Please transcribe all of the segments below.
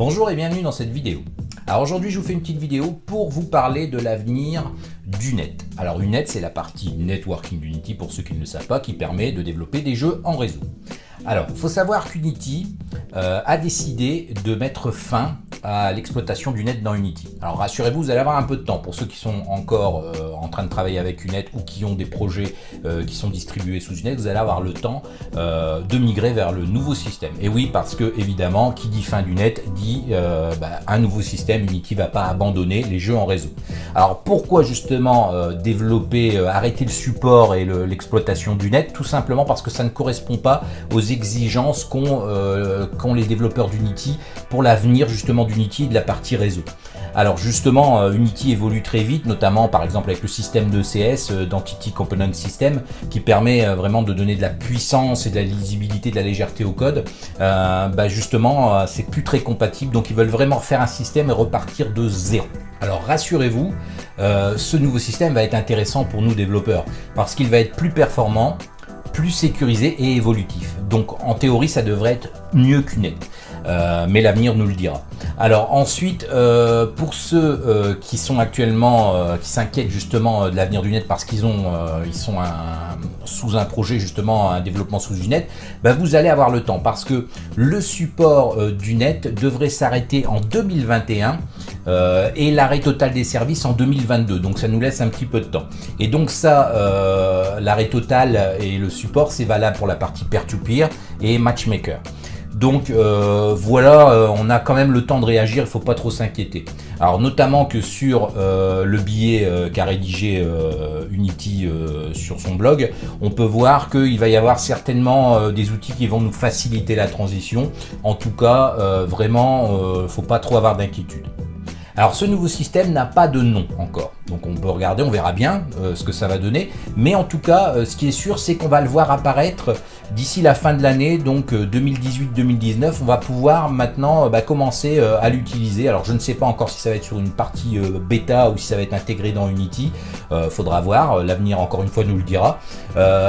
Bonjour et bienvenue dans cette vidéo. Alors aujourd'hui je vous fais une petite vidéo pour vous parler de l'avenir du net. Alors Unet c'est la partie networking d'Unity pour ceux qui ne le savent pas qui permet de développer des jeux en réseau. Alors il faut savoir qu'Unity euh, a décidé de mettre fin à l'exploitation du net dans Unity. Alors rassurez-vous, vous allez avoir un peu de temps pour ceux qui sont encore euh, en train de travailler avec Unet ou qui ont des projets euh, qui sont distribués sous Unet, vous allez avoir le temps euh, de migrer vers le nouveau système. Et oui, parce que évidemment, qui dit fin du net dit bah, un nouveau système, Unity va pas abandonner les jeux en réseau. Alors pourquoi justement développer, arrêter le support et l'exploitation du net Tout simplement parce que ça ne correspond pas aux exigences qu'ont les développeurs d'Unity pour l'avenir justement d'Unity de la partie réseau. Alors justement, euh, Unity évolue très vite, notamment par exemple avec le système de CS, euh, d'Entity Component System, qui permet euh, vraiment de donner de la puissance et de la lisibilité, de la légèreté au code. bah justement, c'est plus très compatible, donc ils veulent vraiment faire un système et repartir de zéro. Alors rassurez-vous, ce nouveau système va être intéressant pour nous développeurs, parce qu'il va être plus performant, plus sécurisé et évolutif. Donc en théorie, ça devrait être mieux qu'une euh, mais l'avenir nous le dira. Alors ensuite, euh, pour ceux euh, qui sont actuellement, qui s'inquiètent justement de l'avenir du net parce qu'ils ont, ils sont sous un projet justement, un développement sous du net, bah, vous allez avoir le temps parce que le support du net devrait s'arrêter en 2021 et l'arrêt total des services en 2022. Donc ça nous laisse un petit peu de temps. Et donc ça, l'arrêt total et le support, c'est valable pour la partie peer-to-peer et matchmaker. Donc euh, voilà, euh, on a quand même le temps de réagir, il ne faut pas trop s'inquiéter. Alors notamment que sur euh, le billet qu'a rédigé Unity sur son blog, on peut voir qu'il va y avoir certainement des outils qui vont nous faciliter la transition. En tout cas, vraiment, il ne faut pas trop avoir d'inquiétude. Alors ce nouveau système n'a pas de nom encore, donc on peut regarder, on verra bien ce que ça va donner, mais en tout cas ce qui est sûr c'est qu'on va le voir apparaître d'ici la fin de l'année, donc 2018-2019, euh, on va pouvoir maintenant euh, bah, commencer euh, à l'utiliser. Alors je ne sais pas encore si ça va être sur une partie bêta ou si ça va être intégré dans Unity, faudra voir, l'avenir encore une fois nous le dira.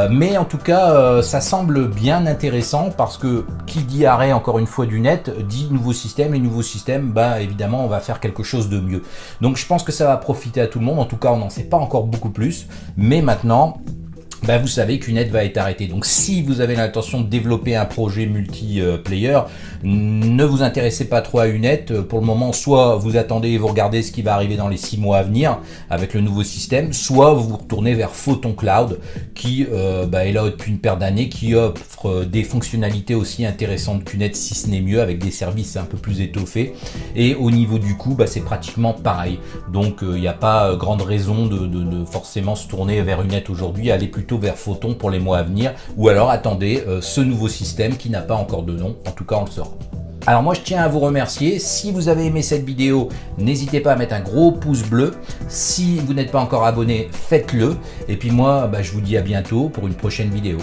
mais en tout cas, ça semble bien intéressant parce que qui dit arrêt encore une fois du net, dit nouveau système, et nouveau système, bah évidemment on va faire quelque chose de mieux. Donc je pense que ça va profiter à tout le monde, en tout cas on n'en sait pas encore beaucoup plus, mais maintenant bah, vous savez qu'une aide va être arrêtée. Donc si vous avez l'intention de développer un projet multiplayer, ne vous intéressez pas trop à une aide. Pour le moment, soit vous attendez et vous regardez ce qui va arriver dans les six mois à venir avec le nouveau système, soit vous vous retournez vers Photon Cloud qui euh, bah, est là depuis une paire d'années, qui offre des fonctionnalités aussi intéressantes qu'une aide, si ce n'est mieux, avec des services un peu plus étoffés. Et au niveau du coût, bah, c'est pratiquement pareil. Donc il euh, n'y a pas grande raison de, de, forcément se tourner vers une aide aujourd'hui, aller plutôt vers Photon pour les mois à venir, ou alors attendez euh, ce nouveau système qui n'a pas encore de nom, en tout cas on le saura. Alors moi je tiens à vous remercier, si vous avez aimé cette vidéo, n'hésitez pas à mettre un gros pouce bleu, si vous n'êtes pas encore abonné, faites-le, et puis moi bah, je vous dis à bientôt pour une prochaine vidéo.